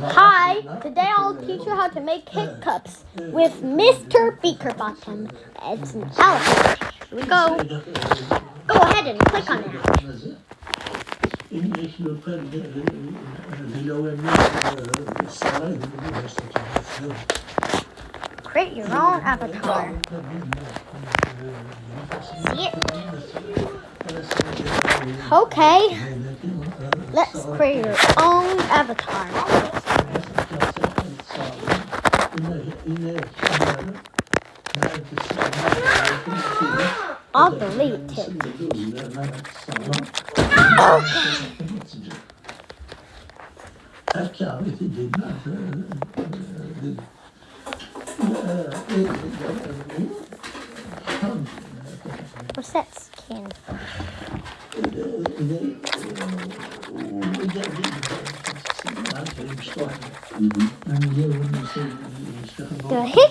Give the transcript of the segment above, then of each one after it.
Hi, today I'll teach you how to make hiccups with Mr. Beakerbottom. It's an elephant. Here we go. Go ahead and click on it. Create your own avatar. See it? Okay, let's create your own avatar. I'll delete it. What's that skin? The mm-hmm. hick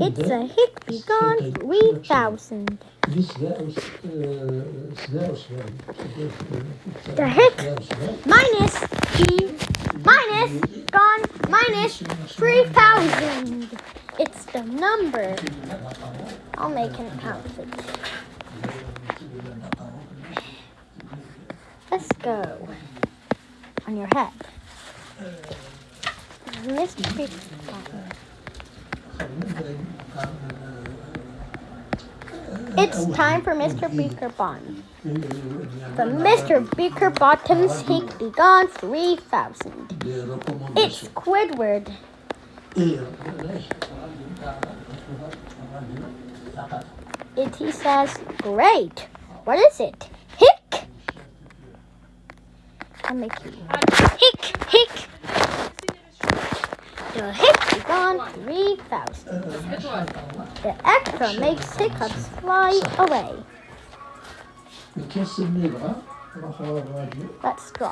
It's a be gone 3000. The hick minus G minus gone minus 3000. It's the number. I'll make an outfit. Let's go on your head. Mr. Big It's time for Mr. Beakerbottom. The Mr. Beakerbottom's Hick Be Gone 3000. It's Squidward. It he says, great. What is it? Hick. Make you. Hick, hick. The hick be gone 3000. The extra makes hiccups fly away. Let's go.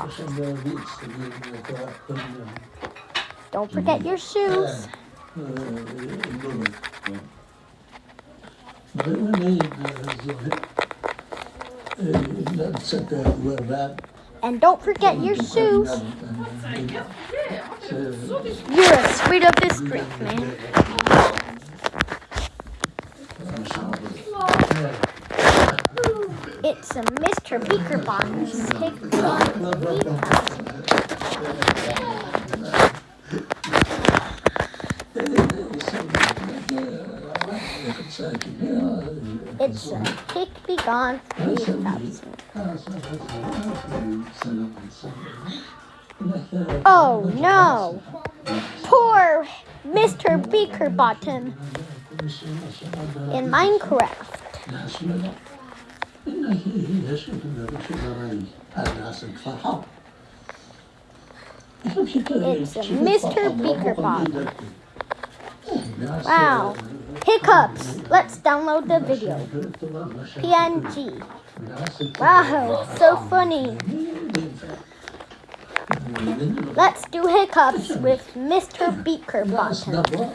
Don't forget your shoes. And don't forget your shoes. You're a sweet of this street, man. It's a Mr. Beakerbottom's Hick Be Gone 3000. It's a Hick Be Gone 3000. Oh no! Poor Mr. Beakerbottom in Minecraft. It's Mr. Beakerbottom. Wow. Hiccups. Let's download the video. PNG. Wow, so funny. Let's do hiccups with Mr. Beakerbottom.